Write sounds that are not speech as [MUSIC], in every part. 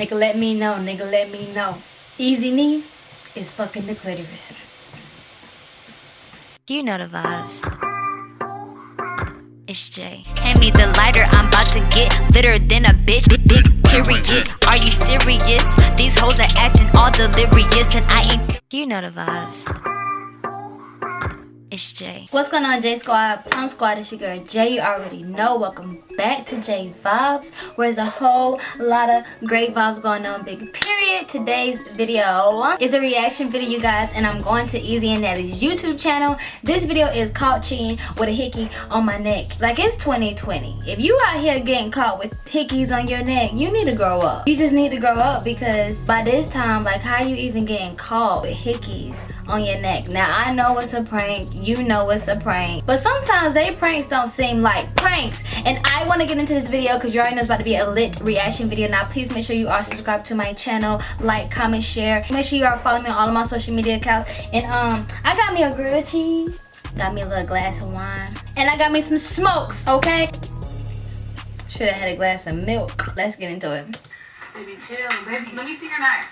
Nigga, let me know. Nigga, let me know. Easy knee is fucking the clitoris. You know the vibes. It's Jay. Hand me the lighter, I'm about to get litter than a bitch. Big, big period. Are you serious? These hoes are acting all delirious, and I ain't. You know the vibes. It's Jay. What's going on, J Squad? Plum Squad, it's your girl Jay. You already know. Welcome back to J Vibes, where there's a whole lot of great vibes going on. Big period. Today's video is a reaction video, you guys, and I'm going to Easy and Natty's YouTube channel. This video is caught cheating with a hickey on my neck. Like it's 2020. If you out here getting caught with hickeys on your neck, you need to grow up. You just need to grow up because by this time, like how you even getting caught with hickeys on your neck? Now I know it's a prank you know it's a prank. But sometimes they pranks don't seem like pranks. And I want to get into this video because you already know it's about to be a lit reaction video. Now please make sure you are subscribed to my channel, like, comment, share. Make sure you are following me on all of my social media accounts. And um, I got me a grilled cheese. Got me a little glass of wine. And I got me some smokes, okay? Should have had a glass of milk. Let's get into it. Baby, chill. Baby, let me see your knife.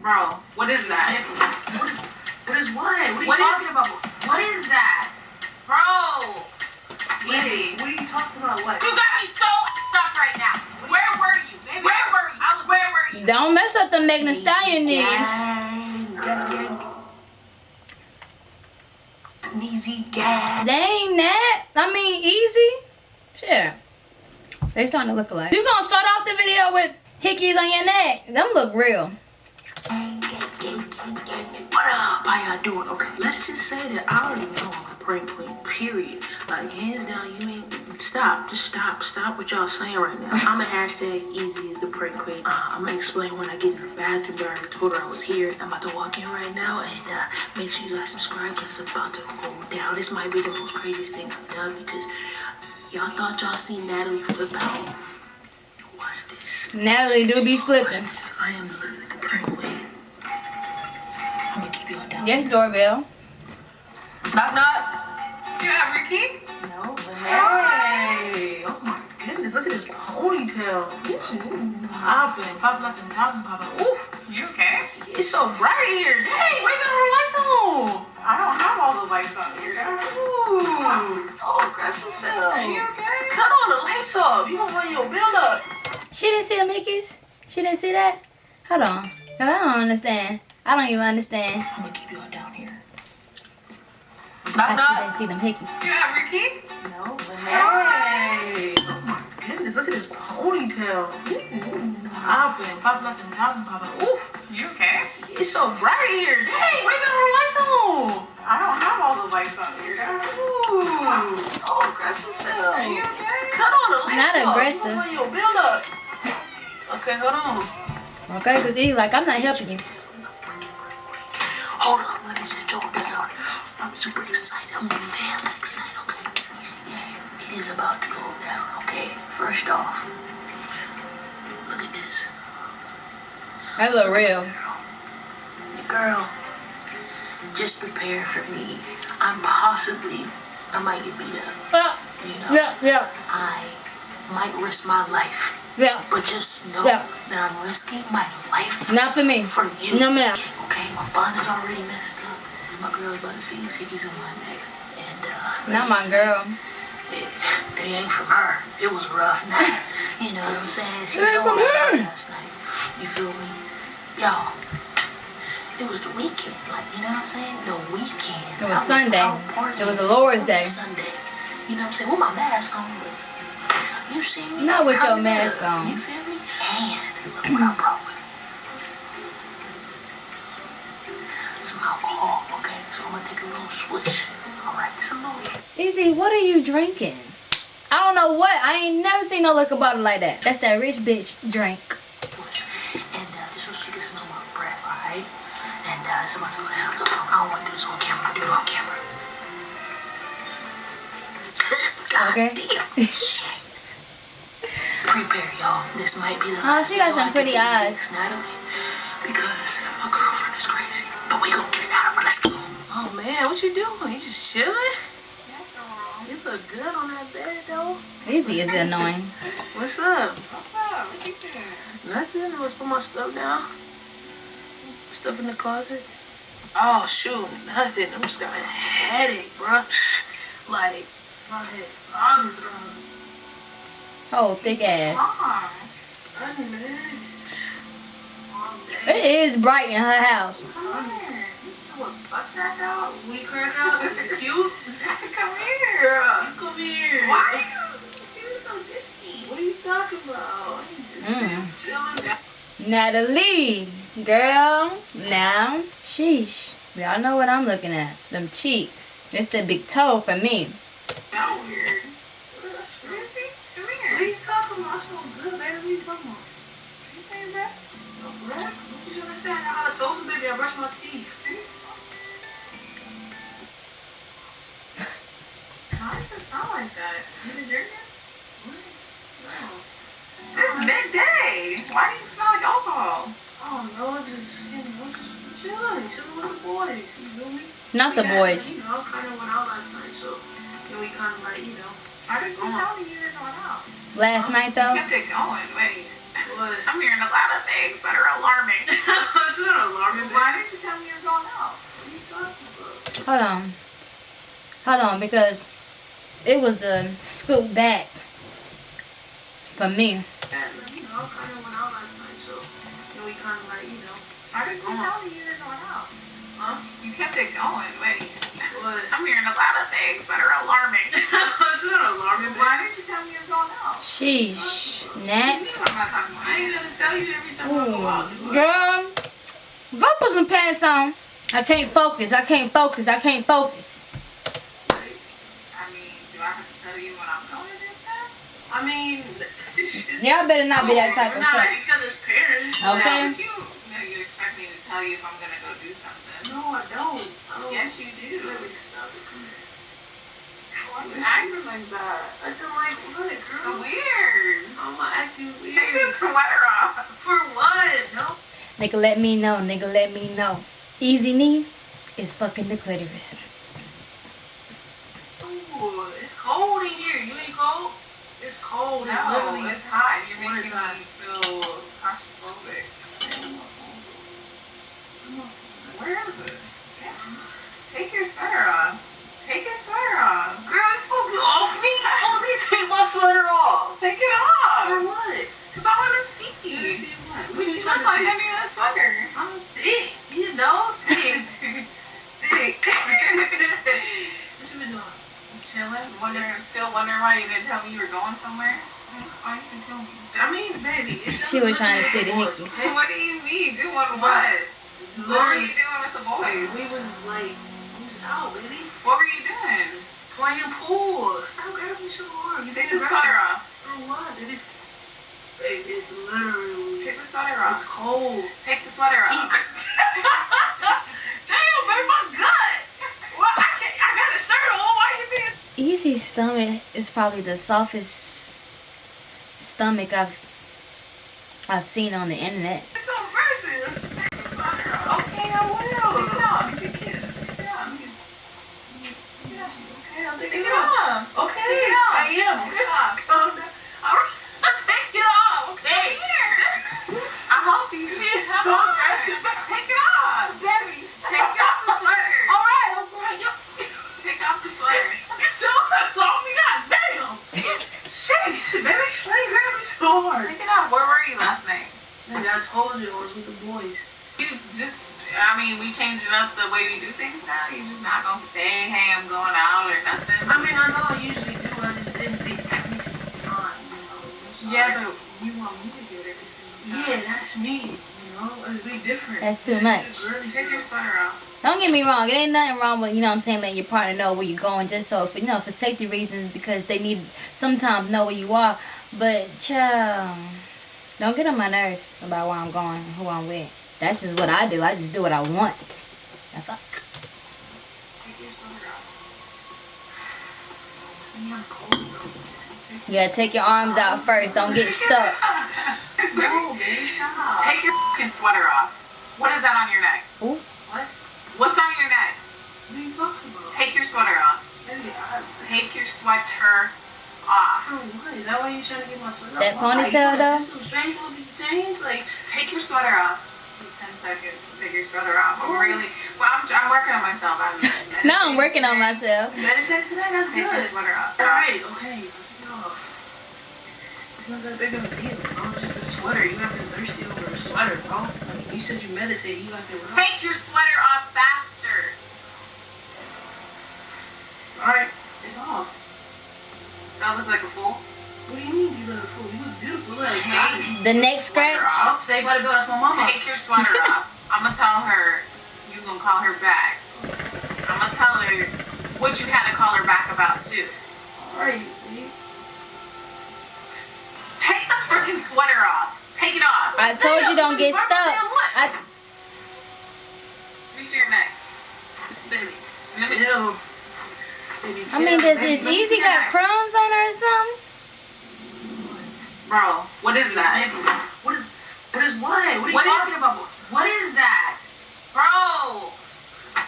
Bro, what is that? What is, what is what? What are you What is- talking about? What is that? Bro! Easy. What are you talking about? What? You got me so stuck right now. Where were you? Baby, Where were you? I was- Where were you? Don't mess up the Megan Thee Stallion knees. Easy gas. They ain't that. I mean, easy. Shit. They starting to look alike. You gonna start off the video with hickeys on your neck. Them look real. What up? How y'all doing? Okay, let's just say that I already know I'm prank queen, period. Like, hands down, you ain't. Stop. Just stop. Stop what y'all saying right now. I'm a hashtag easy as the prank queen. Uh, I'm gonna explain when I get in the bathroom, but I already told her I was here. I'm about to walk in right now, and uh, make sure you guys subscribe because it's about to go down. This might be the most craziest thing I've done because y'all thought y'all seen Natalie flip out. Watch this. Natalie do be flipping. I am literally the prank queen. I'm gonna keep y'all down. Yes, doorbell. Knock knock. Yeah, No, but hey. Oh my goodness, look at this ponytail. Popping, popping like some popping, popping. Oof, You okay? it's so bright in here. Dang, why you got all the lights on? I don't have all the lights on here. Ooh, oh, aggressive stuff. Are you okay? Cut all the lights off. You gonna run your build up. She didn't see the Mickeys? She didn't see that? Hold on. 'Cause I don't understand. I don't even understand I'm gonna keep y'all down here. She knock. didn't see them hickeys. Yeah, Ricky. No, hey. Oh my goodness, look at his ponytail. Popping, popping some popping, popping. Oof. You okay? It's so bright in here. Dang, why you got all the lights on? I don't have all the lights on here. Ooh, oh, aggressive stuff. Are you okay? Cut all the lights Not up. aggressive. Run your build up. Okay, hold on. Okay, because he's like, I'm not helping you. Hold on, let me sit y'all down. Super excited. I'm damn excited. Okay, easy game. It is about to go down. Okay, first off, look at this. Look real. Girl, just prepare for me. I'm possibly, I might get beat up. Yeah, You know, yeah, yeah, I might risk my life, yeah. but just know Yeah. that I'm risking my life Not for me. for you. No, ma'am. Okay, my bun is already messed up. My girl's about to see these hickeys on my neck. And, uh, Not my girl. It, they ain't from her. It was a rough night. [LAUGHS] You know what I'm saying? She It ain't know from what her. last night. You feel me? Y'all. It was the weekend, like you know what I'm saying? The weekend. It was I Sunday. It was the Lord's Day. Sunday. You know what I'm saying? With my mask on, you see me? Not with your mask on. You feel me? And look what I brought Some alcohol, okay? So I'm gonna take a little swish. Alright, just a little Easy, what are you drinking? I don't know what. I ain't never seen no liquor bottle like that. That's that rich bitch drink. And uh, just so she can smell my breath, alright? And uh, it's about to go down. I don't want to do this on camera. Do it off camera. Okay. [LAUGHS] Prepare, y'all. This might be the Oh, she got some pretty eyes. Natalie. Because man, what you doing? You just chilling? You look good on that bed though. Easy is annoying. [LAUGHS] What's up? What's up? What you doing? Nothing. Let's put my stuff down. Stuff in the closet. Oh shoot, nothing. I'm just got a headache, bruh. [LAUGHS] Like my head. I'm drunk. Oh, thick ass. Mom. I'm mad. It is bright in her house. Come here. You just look butt crack out. We crack out. Is it [LAUGHS] cute? Come here. Come here. Why are you you seem so disty? What are you talking about? Mm. Natalie, girl, now, sheesh. Y'all know what I'm looking at. Them cheeks. It's the big toe for me. That weird. That's Where is he? Come What are you talking about? So good, baby. What you talking about? Are you saying that? No bread? What you trying to say? I know how to toast it, baby. I brush my teeth. Why does it sound like that? You been drinking? No. It's midday. Why do you smell like alcohol? Oh no, it's just you know, just chilling, chilling with the boys. You feel me? Not the We had- boys. You know, kind of went out last night, so then we kind of like, you know, Why did you Uh-huh. tell me you were going out? Last night You though, kept it going. Wait. what? [LAUGHS] I'm hearing a lot of things that are alarming. [LAUGHS] it's not alarming. Why? didn't you tell me you were going out? What are you talking about? hold on. Hold on, because it was the scoop back for me. And you know, Why did you tell me you were going out? huh? You kept it going. Wait. What? I'm hearing a lot of things that are alarming. it's not alarming. Why didn't you tell me you were going out? Sheesh. Nat. Talking ain't gonna tell you every time I go out. Ooh. Girl, go put some pants on. I can't focus. I can't focus. I can't focus. Like, I mean, do I have to tell you when I'm going to this time? I mean, [LAUGHS] it's just. Y'all better not be that Oh, type we're of not person. each other's parents. Okay. Yeah, but you, you know, you expect me to tell you if I'm gonna go do something. No, I don't. I don't. Yes, you do. Baby, stop it. Come here. Why you acting like that? Acting like what, girl? Weird. I'm not acting weird. Take this sweater off. For what? No. Nigga, let me know. Nigga, let me know. Easy knee is fucking the clitoris. Ooh, it's cold in here. You ain't cold? It's cold. It's No, literally. it's hot. You're making me feel claustrophobic. Where is it? Take your sweater off. Take your sweater off. Girl, you to be off me. Let me take my sweater off. Take it For off. what? Because I want to see you. You see what? What you trying look like under that sweater. I'm thick. You know? [LAUGHS] Thick. Thick. what you been doing? Chilling, wondering, still wondering why you didn't tell me you were going somewhere. Why you didn't tell me? I mean, baby. She was trying to see the boys, hickeys. okay? What do you mean? Doing what? What were you doing with the boys? we was like, we was out, baby. What were you doing? Playing pool. Stop grabbing me so hard. You Take the sweater off. For what? It is. Baby, it's literally. Take the sweater off. It's cold. Take the sweater [LAUGHS] off. [LAUGHS] Damn, baby, my gut. Well, I can't. I got a shirt on. Why you being? Easy's stomach is probably the softest stomach I've I've seen on the internet. It's so aggressive? Take the sweater off. Okay, I will. Take it off. Give me a kiss. Take it off. Okay, I'll take Take it it off. off. Okay, Take it off. I am. Take it off. Calm down. All right, I'll take it off. Okay. Come here. I'm helping you. She's Come so on. aggressive. Take it off. Baby, Take off the sweater. All right, all right. Take off the sweater. Get your hands off me, goddamn. Sheesh, baby. Why you grab me so hard? Take it off. Where were you last night? Baby, I told you I was with the boys. You just, I mean, we changing up the way we do things now. You're just not gonna say, hey, I'm going out or nothing. I mean, I know I usually do. I just didn't think every single time, you know. I'm. Yeah, but you want me to do it every single time. Yeah, that's me. You know, it's be different. That's too much. Take your sweater off. Don't get me wrong, it ain't nothing wrong with, you know what I'm saying, letting your partner know where you're going just so, if, you know, for safety reasons because they need sometimes know where you are. But, child, don't get on my nerves about where I'm going and who I'm with. That's just what I do. I just do what I want. The fuck? Take your sweater off. I'm cold, though. You gotta take your arms out first. Don't get stuck. No. Take your fucking sweater off. What is that on your neck? Ooh. What? What's on your neck? What are you talking about? Take your sweater off. Take your sweater off. Oh, what? Is that why you trying to get my sweater That off? Why? You ponytail, wanna though? Some strange little change, like Take your sweater off. Give Ten seconds to take your sweater off. I'm really. Well, I'm, I'm working on myself. I'm Now [LAUGHS] I'm working on today. myself. meditate today. That's Take your good. sweater off. All right, okay, let's take it off. It's not that big of a deal, bro. It's just a sweater. You got to be thirsty over a sweater, bro. Like, you said you meditate. You got to. Take your sweater off faster. All right, it's off. Do I look like a fool? What do you mean you look fool? You look beautiful. Look like Take. The next sweater scratch. off. Say by the bell. That's my mama. Take your sweater off. I'm gonna tell her you gonna call her back. I'm gonna tell her what you had to call her back about too. All right. Take the freaking sweater off. Take it off. I told you don't get stuck. I, Reach your neck. Baby, Let me- chill. I mean, does baby. is let easy got that. crumbs on her or something? Bro, what is that? What is what is what? What are you What is- talking about? What is that? Bro!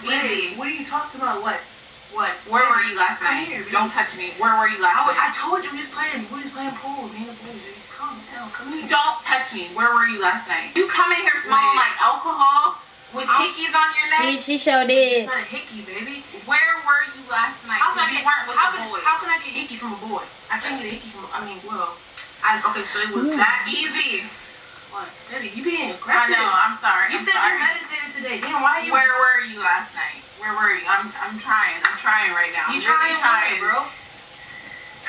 Easy. Wait, what are you talking about? What? What? Where were you last night? here, Don't touch me. Where were you last I, I told you we was playing. We was playing pool. Me and the boys. Just calm down. Come here. Don't touch me. Where were you last night? You come in here smelling Wait. like alcohol with I'll- hickeys on your She neck. she sure It's did. not a hickey, baby. Where were you last night? How can, Because I you get, weren't with how, the can, boys. how can I get hickey from a boy? I can't get a hickey from. I mean, well, I okay. So it was that Easy. What, baby? You being aggressive. I aggressive. know. I'm sorry. You I'm said sorry. you meditated today. Damn, why are you? Where were you last night? Where were you? I'm I'm trying. I'm trying right now. You trying, really trying, trying, bro?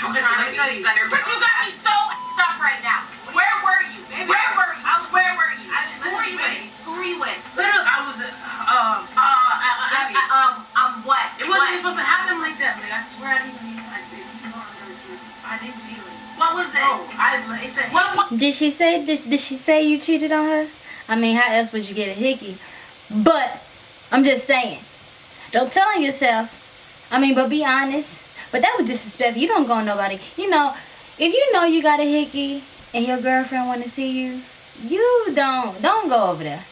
I'm Okay, so trying let to tell be you. centered. But you got me so up right now. Where were you? Baby, Where were you? I was- Where were you? I- Who were you with? Who were you with? Literally, I was. Um, Uh, uh, uh, uh, Baby. uh, um, um, what? it wasn't what? supposed to happen like that. Like I swear, I didn't even. I didn't. I didn't cheat on you. What was this? Bro, I. It said. what, what? Did she say did, did she say you cheated on her? I mean, how else would you get a hickey? But I'm just saying, don't tell on yourself. I mean, but be honest. But that was disrespectful. You don't go on nobody. You know, if you know you got a hickey and your girlfriend want to see you, you don't don't go over there.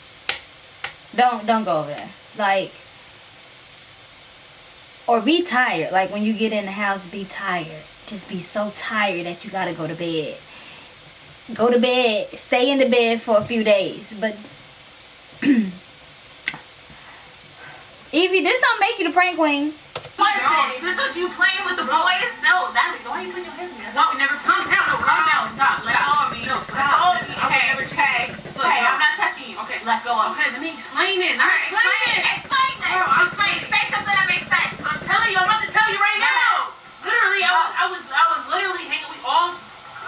Don't don't go over there. Like or be tired. Like when you get in the house, be tired. Just be so tired that you gotta go to bed. Go to bed. Stay in the bed for a few days. But [CLEARS THROAT] easy. This don't make you the prank queen. What is No. this? This is you playing with the boys? No, Natalie, why are you putting your hands on me? I No. we never. Calm down. No, calm down. Stop. Let Stop. go of me. No, Let stop. go of me. I Hey, never hey, Look, hey, no. I'm not touching you. Okay. Let go of me. Okay, let me explain it. All Let me right, explain explain it. Explain it. Bro, I'm explain. Say something that makes sense. I'm telling you, I'm about to tell you right now. Literally, I was, I was, I was literally hanging with all,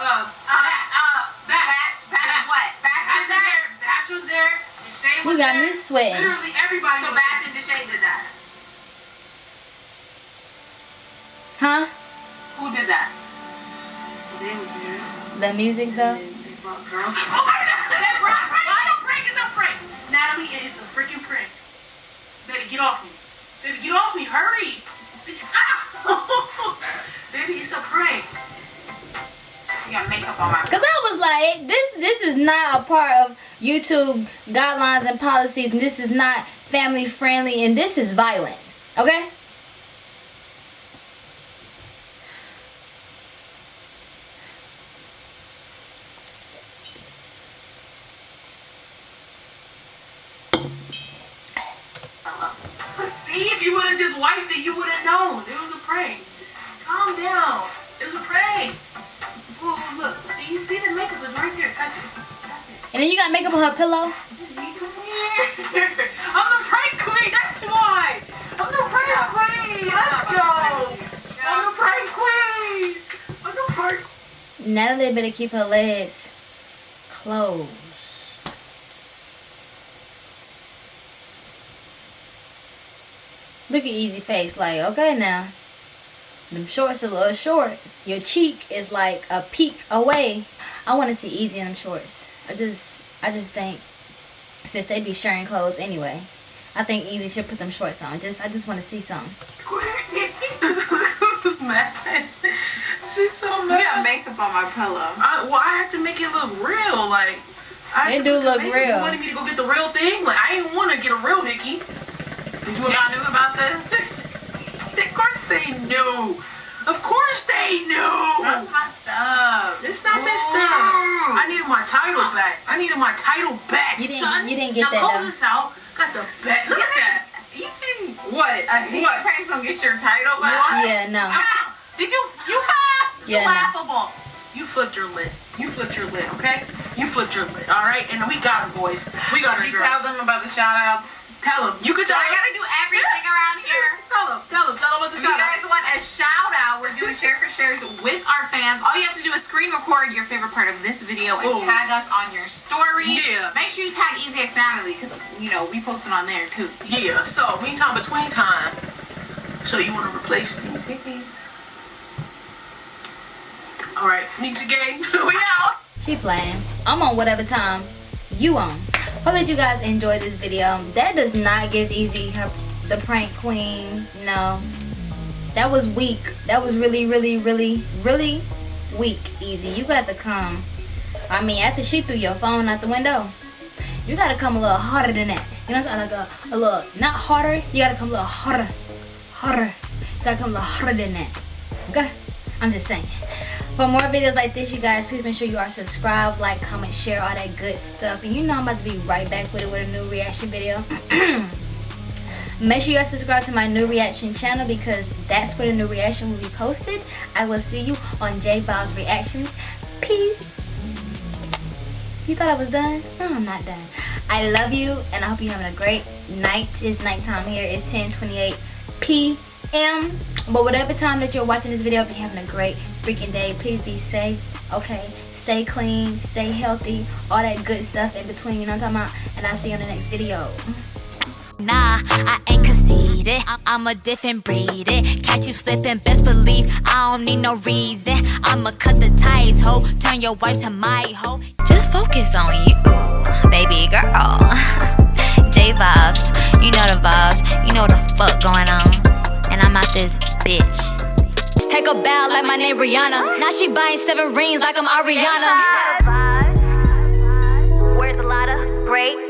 uh, Uh, batch. uh, Batch. batch, batch, Batch. what? Batch, Batch was was there. Batch was there. And Shay You was got there. me sweating. Literally everybody. So was Batch there. and Deshae did that. Huh? Who did that? They was there. The music though? They brought girls. [LAUGHS] Oh my God! That prank, prank, a prank is a prank. Natalie, it's a freaking prank. Baby, get off me. Baby, get off me. Hurry. [LAUGHS] Baby, it's a prank. Cause I was like, this this is not a part of YouTube guidelines and policies, and this is not family friendly, and this is violent. Okay? On her pillow. Baby, come. I'm the prank queen. That's why. I'm the prank queen. Let's go. I'm the prank queen. I'm the prank. Natalie better keep her legs closed. Look at Easy Face, like, okay now. Them shorts are a little short. Your cheek is like a peek away. I want to see Easy in them shorts. I just, I just think, since they be sharing clothes anyway, I think Easy should put them shorts on. Just, I just want to see some. [LAUGHS] Who's mad? She's so You mad. got makeup on my pillow. I, well, I have to make it look real. Like, I It have do put the look makeup. real. You wanted me to go get the real thing? Like, I didn't want to get a real hickey. Did you Y'all knew about this? [LAUGHS] Of course they knew. Of course they knew. That's messed up. It's not messed up. I needed my title back. I needed my title back, You didn't- son. you didn't get now that, close though. this out. Got the bet. Look at that. You can What? I hate what? pranks don't get your title back. What? Yeah, no. Did [LAUGHS] you you You [LAUGHS] Yeah, no. You flipped your lid? You flipped your lid, okay? You flipped your lid, all right? And we got her, boys. We got her, Did you tell them about the shout outs? Tell them. You could So tell I them. gotta do everything [LAUGHS] around here. Tell them. Tell them. Tell them about the If you guys want a shout out, we're doing share for shares with our fans. All you have to do is screen record your favorite part of this video and Ooh. tag us on your story. Yeah. Make sure you tag Easy X Natalie because you know we post it on there too. Yeah, so meantime, between time. So you want to replace these hickeys? All right, Misha gang, [LAUGHS] we out. She playing. I'm on whatever time you on. Hope that you guys enjoyed this video. That does not give Easy the prank queen. No. That was weak. That was really, really, really, really weak, Easy. You got to come. I mean, after she threw your phone out the window, you got to come a little harder than that. You know what I'm saying? Like a, a little, not harder. You got to come a little harder. Harder. You got to come a little harder than that. Okay? I'm just saying. For more videos like this, you guys, please make sure you are subscribed, like, comment, share, all that good stuff. And you know I'm about to be right back with it with a new reaction video. [CLEARS THROAT] make sure you are subscribed to my new reaction channel because that's where the new reaction will be posted. I will see you on J Bob's Reactions. Peace. You thought I was done? No, I'm not done. I love you and I hope you're having a great night. It's nighttime here. It's 10:28 p.m. But whatever time that you're watching this video, if you're having a great freaking day, please be safe. Okay, stay clean, stay healthy, all that good stuff in between. You know what I'm talking about? And I'll see you on the next video. Nah, I ain't conceited. I'm a different breed. It. Catch you slipping, best believe I don't need no reason. I'ma cut the ties, ho. Turn your wife to my hoe. Just focus on you, baby girl. [LAUGHS] J vibes, you know the vibes. You know the fuck going on. And I'm out this bitch bitch take a bow like my name Rihanna. Now she buying seven rings like I'm Ariana. Where's a lot of great